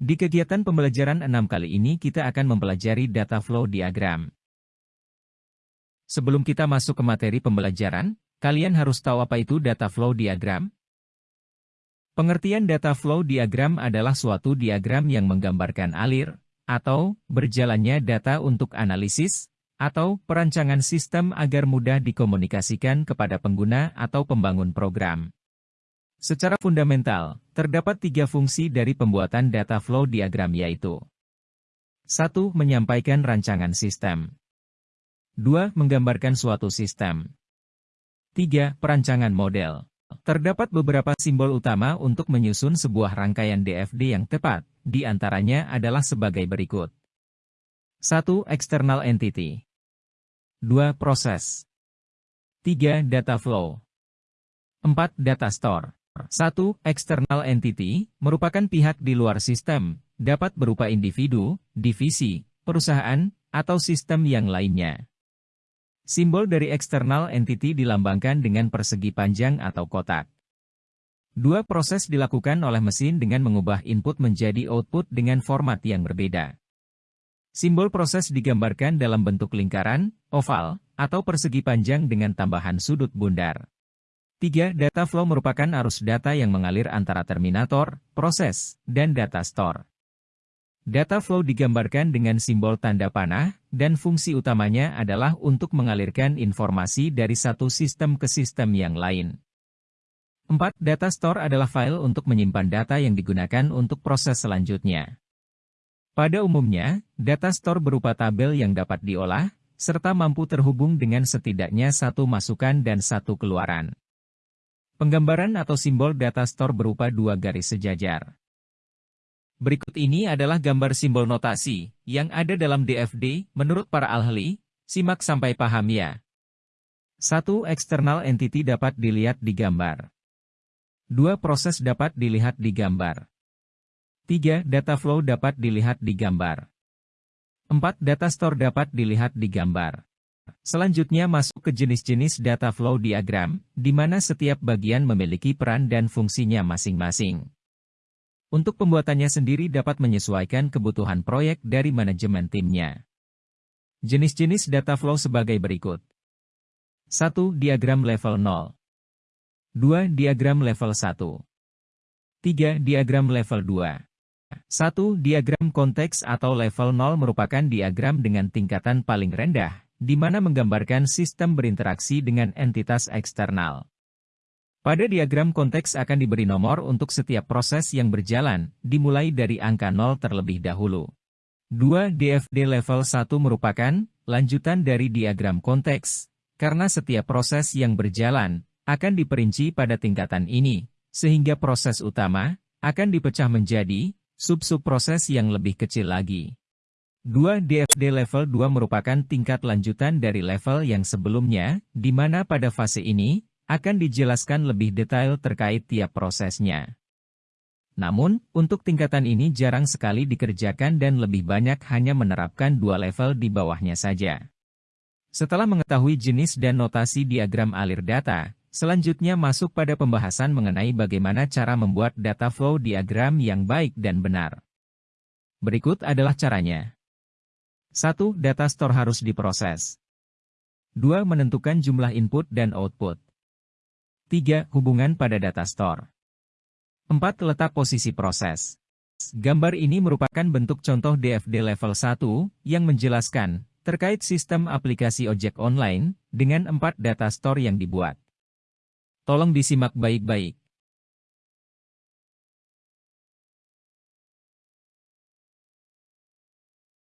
Di kegiatan pembelajaran 6 kali ini kita akan mempelajari data flow diagram. Sebelum kita masuk ke materi pembelajaran, kalian harus tahu apa itu data flow diagram? Pengertian data flow diagram adalah suatu diagram yang menggambarkan alir, atau berjalannya data untuk analisis, atau perancangan sistem agar mudah dikomunikasikan kepada pengguna atau pembangun program. Secara fundamental, terdapat tiga fungsi dari pembuatan data flow diagram yaitu 1. Menyampaikan rancangan sistem 2. Menggambarkan suatu sistem 3. Perancangan model Terdapat beberapa simbol utama untuk menyusun sebuah rangkaian DFD yang tepat, di antaranya adalah sebagai berikut. 1. External entity 2. Proses 3. Data flow 4. Data store 1. External entity, merupakan pihak di luar sistem, dapat berupa individu, divisi, perusahaan, atau sistem yang lainnya. Simbol dari external entity dilambangkan dengan persegi panjang atau kotak. Dua proses dilakukan oleh mesin dengan mengubah input menjadi output dengan format yang berbeda. Simbol proses digambarkan dalam bentuk lingkaran, oval, atau persegi panjang dengan tambahan sudut bundar. 3. Data flow merupakan arus data yang mengalir antara terminator, proses, dan data store. Data flow digambarkan dengan simbol tanda panah, dan fungsi utamanya adalah untuk mengalirkan informasi dari satu sistem ke sistem yang lain. 4. Data store adalah file untuk menyimpan data yang digunakan untuk proses selanjutnya. Pada umumnya, data store berupa tabel yang dapat diolah, serta mampu terhubung dengan setidaknya satu masukan dan satu keluaran. Penggambaran atau simbol data store berupa dua garis sejajar. Berikut ini adalah gambar simbol notasi yang ada dalam DFD menurut para ahli, simak sampai paham ya. Satu External entity dapat dilihat di gambar. Dua Proses dapat dilihat di gambar. Tiga Data flow dapat dilihat di gambar. Empat Data store dapat dilihat di gambar. Selanjutnya masuk ke jenis-jenis data flow diagram, di mana setiap bagian memiliki peran dan fungsinya masing-masing. Untuk pembuatannya sendiri dapat menyesuaikan kebutuhan proyek dari manajemen timnya. Jenis-jenis data flow sebagai berikut. 1. Diagram level 0 2. Diagram level 1 3. Diagram level 2 1. Diagram konteks atau level 0 merupakan diagram dengan tingkatan paling rendah, di mana menggambarkan sistem berinteraksi dengan entitas eksternal. Pada diagram konteks akan diberi nomor untuk setiap proses yang berjalan, dimulai dari angka 0 terlebih dahulu. 2. DFD level 1 merupakan lanjutan dari diagram konteks, karena setiap proses yang berjalan akan diperinci pada tingkatan ini, sehingga proses utama akan dipecah menjadi sub-sub proses yang lebih kecil lagi. 2 DFD level 2 merupakan tingkat lanjutan dari level yang sebelumnya, di mana pada fase ini, akan dijelaskan lebih detail terkait tiap prosesnya. Namun, untuk tingkatan ini jarang sekali dikerjakan dan lebih banyak hanya menerapkan dua level di bawahnya saja. Setelah mengetahui jenis dan notasi diagram alir data, selanjutnya masuk pada pembahasan mengenai bagaimana cara membuat data flow diagram yang baik dan benar. Berikut adalah caranya. 1. Data store harus diproses. 2. Menentukan jumlah input dan output. 3. Hubungan pada data store. 4. Letak posisi proses. Gambar ini merupakan bentuk contoh DFD level 1 yang menjelaskan terkait sistem aplikasi ojek online dengan 4 data store yang dibuat. Tolong disimak baik-baik.